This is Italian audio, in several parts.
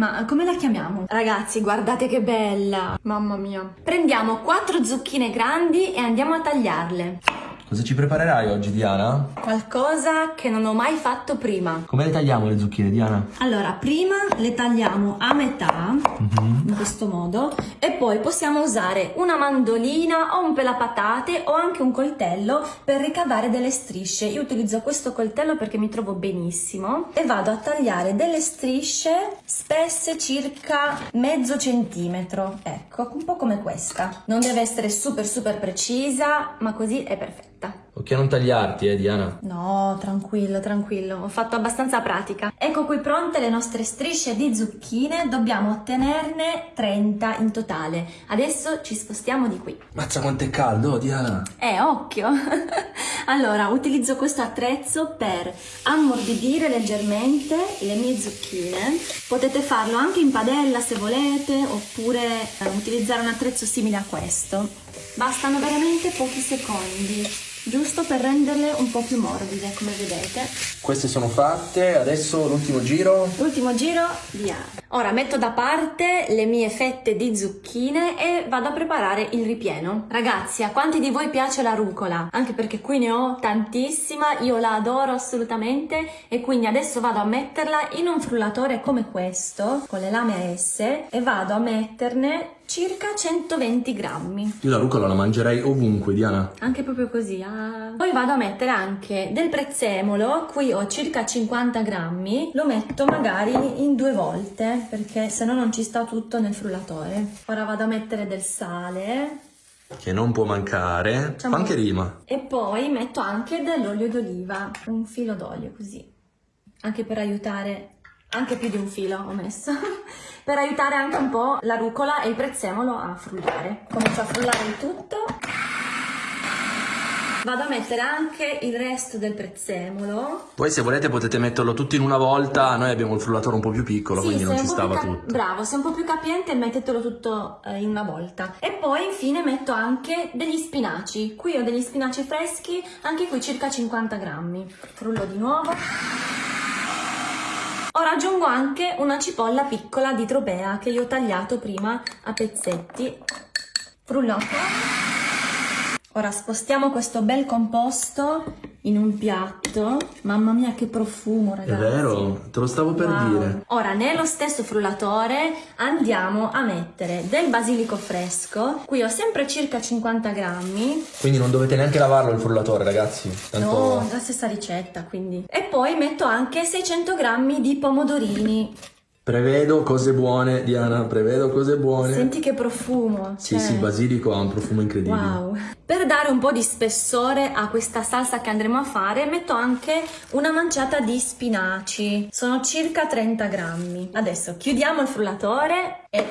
Ma come la chiamiamo? Ragazzi, guardate che bella! Mamma mia! Prendiamo quattro zucchine grandi e andiamo a tagliarle. Cosa ci preparerai oggi, Diana? Qualcosa che non ho mai fatto prima. Come le tagliamo le zucchine, Diana? Allora, prima le tagliamo a metà, Mhm. in questo modo, e poi possiamo usare una mandolina o un pelapatate o anche un coltello per ricavare delle strisce. Io utilizzo questo coltello perché mi trovo benissimo e vado a tagliare delle strisce spesse circa mezzo centimetro. Ecco, un po' come questa. Non deve essere super super precisa, ma così è perfetta. Ok, a non tagliarti, eh, Diana. No, tranquillo, tranquillo, ho fatto abbastanza pratica. Ecco qui pronte le nostre strisce di zucchine, dobbiamo ottenerne 30 in totale. Adesso ci spostiamo di qui. Mazza quanto è caldo, Diana. Eh, occhio! allora, utilizzo questo attrezzo per ammorbidire leggermente le mie zucchine. Potete farlo anche in padella se volete, oppure eh, utilizzare un attrezzo simile a questo. Bastano veramente pochi secondi, giusto per renderle un po' più morbide, come vedete. Queste sono fatte, adesso l'ultimo giro. Ultimo giro, via. Ora metto da parte le mie fette di zucchine e vado a preparare il ripieno. Ragazzi, a quanti di voi piace la rucola? Anche perché qui ne ho tantissima, io la adoro assolutamente e quindi adesso vado a metterla in un frullatore come questo, con le lame a S, e vado a metterne circa 120 grammi. Io la rucola la mangerei ovunque, Diana. Anche proprio così. ah. Poi vado a mettere anche del prezzemolo, qui ho circa 50 grammi, lo metto magari in due volte perché se no non ci sta tutto nel frullatore. Ora vado a mettere del sale Che non può mancare. Facciamo- Fa anche rima. e poi metto anche dell'olio d'oliva, un filo d'olio così, anche per aiutare, anche più di un filo ho messo, per aiutare anche un po' la rucola e il prezzemolo a frullare. Comincio a frullare il tutto. Vado a mettere anche il resto del prezzemolo. Poi se volete potete metterlo tutto in una volta. Noi abbiamo il frullatore un po' più piccolo, quindi non ci stava tutto. Bravo, sei un po' più capiente mettetelo tutto eh, in una volta. E poi infine metto anche degli spinaci. Qui ho degli spinaci freschi, anche qui circa 50 grammi. Frullo di nuovo. Ora aggiungo anche una cipolla piccola di tropea che io ho tagliato prima a pezzetti. Frullo. Ora spostiamo questo bel composto in un piatto. Mamma mia che profumo È ragazzi. vero, te lo stavo per Wow. dire. Ora nello stesso frullatore andiamo a mettere del basilico fresco. Qui ho sempre circa 50 grammi. Quindi non dovete neanche lavarlo il frullatore, ragazzi. Tanto... No, la stessa ricetta quindi. E poi metto anche 600 grammi di pomodorini. Prevedo cose buone, Diana, prevedo cose buone. Senti che profumo. Sì, cioè- sì, il basilico ha un profumo incredibile. Wow. Per dare un po' di spessore a questa salsa che andremo a fare, metto anche una manciata di spinaci. Sono circa 30 grammi. Adesso chiudiamo il frullatore e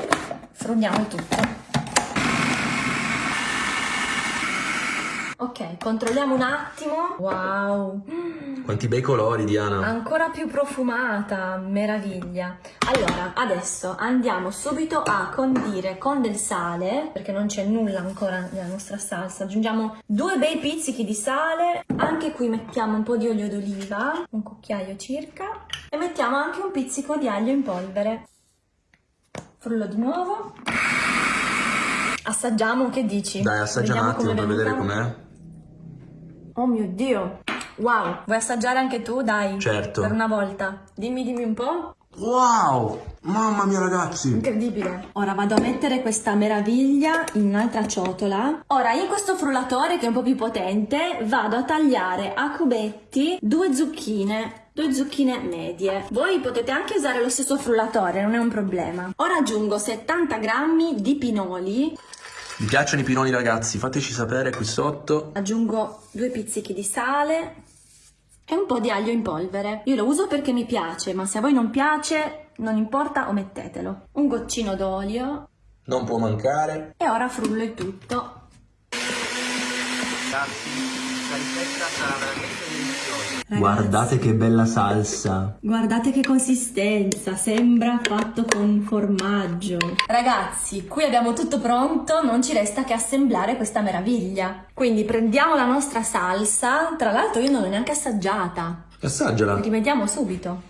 frulliamo tutto. Ok, controlliamo un attimo. Wow. Quanti bei colori, Diana. Ancora più profumata, meraviglia. Allora, adesso andiamo subito a condire con del sale, perché non c'è nulla ancora nella nostra salsa. Aggiungiamo due bei pizzichi di sale, anche qui mettiamo un po' di olio d'oliva, un cucchiaio circa, e mettiamo anche un pizzico di aglio in polvere. Frullo di nuovo. Assaggiamo, che dici? Dai, assaggia un Vediamo attimo come per vedere com'è. Oh mio Dio! Wow, vuoi assaggiare anche tu? Dai. Certo. Per una volta. Dimmi, dimmi un po'. Wow! Mamma mia, ragazzi! Incredibile. Ora vado a mettere questa meraviglia in un'altra ciotola. Ora in questo frullatore che è un po' più potente vado a tagliare a cubetti due zucchine. Due zucchine medie. Voi potete anche usare lo stesso frullatore, non è un problema. Ora aggiungo 70 grammi di pinoli. Vi piacciono i pinoli, ragazzi? Fateci sapere qui sotto. Aggiungo due pizzichi di sale e un po' di aglio in polvere. Io lo uso perché mi piace, ma se a voi non piace, non importa, omettetelo. Un goccino d'olio Non può mancare. e ora frullo il tutto. Ragazzi, questa ricetta sarà veramente deliziosa. Guardate che bella salsa. Guardate che consistenza, sembra fatto con formaggio. Ragazzi, qui abbiamo tutto pronto, non ci resta che assemblare questa meraviglia. Quindi prendiamo la nostra salsa, tra l'altro io non l'ho neanche assaggiata. Assaggiala. Rivediamo subito.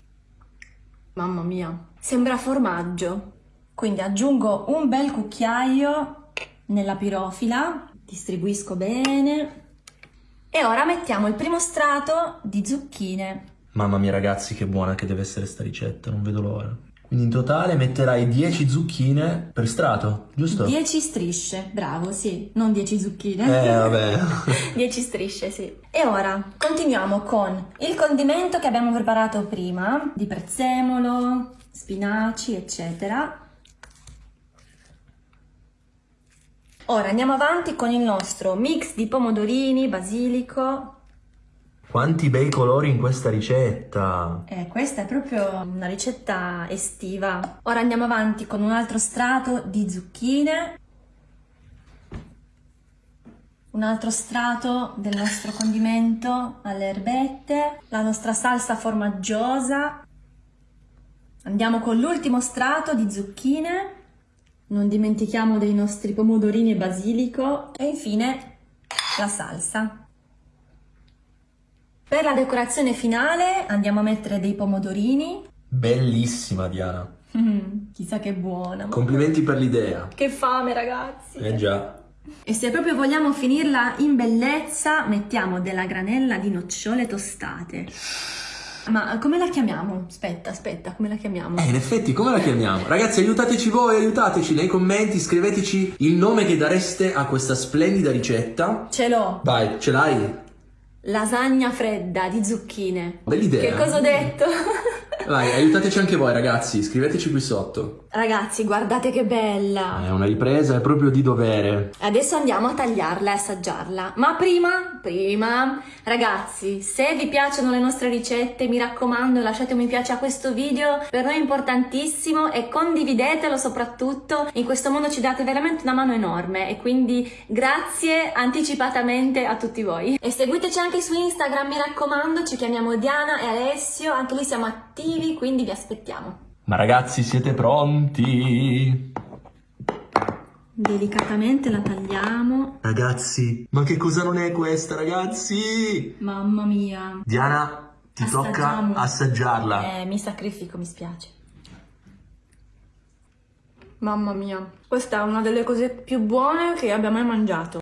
Mamma mia, sembra formaggio. Quindi aggiungo un bel cucchiaio nella pirofila, distribuisco bene e ora mettiamo il primo strato di zucchine. Mamma mia ragazzi che buona che deve essere sta ricetta, non vedo l'ora. Quindi in totale metterai 10 zucchine per strato, giusto? 10 strisce, bravo, sì, non 10 zucchine. Eh vabbè. 10 strisce, sì. E ora continuiamo con il condimento che abbiamo preparato prima, di prezzemolo, spinaci, eccetera. Ora andiamo avanti con il nostro mix di pomodorini, basilico. Quanti bei colori in questa ricetta! Eh, questa è proprio una ricetta estiva. Ora andiamo avanti con un altro strato di zucchine. Un altro strato del nostro condimento alle erbette, la nostra salsa formaggiosa. Andiamo con l'ultimo strato di zucchine non dimentichiamo dei nostri pomodorini e basilico e infine la salsa. Per la decorazione finale andiamo a mettere dei pomodorini. Bellissima Diana. Mm, chissà che buona. Complimenti per l'idea. Che fame ragazzi. Eh già. E se proprio vogliamo finirla in bellezza mettiamo della granella di nocciole tostate. Ma come la chiamiamo? Aspetta, aspetta, come la chiamiamo? Eh, in effetti, come la chiamiamo? Ragazzi, aiutateci voi, aiutateci nei commenti, scriveteci il nome che dareste a questa splendida ricetta. Ce l'ho! Vai, ce l'hai? Lasagna fredda di zucchine. Bell'idea. Che cosa ho detto? Vai, aiutateci anche voi ragazzi, scriveteci qui sotto. Ragazzi, guardate che bella! È una ripresa, è proprio di dovere. Adesso andiamo a tagliarla e assaggiarla. Ma prima, prima, ragazzi, se vi piacciono le nostre ricette, mi raccomando lasciate un mi piace a questo video, per noi è importantissimo e condividetelo soprattutto. In questo modo ci date veramente una mano enorme e quindi grazie anticipatamente a tutti voi. E seguiteci anche su Instagram, mi raccomando, ci chiamiamo Diana e Alessio, anche lì siamo attivi quindi vi aspettiamo. Ma ragazzi siete pronti? Delicatamente la tagliamo. Ragazzi, ma che cosa non è questa ragazzi? Mamma mia. Diana, ti Assaggiamo. tocca assaggiarla. Eh, mi sacrifico, mi spiace. Mamma mia, questa è una delle cose più buone che abbia mai mangiato.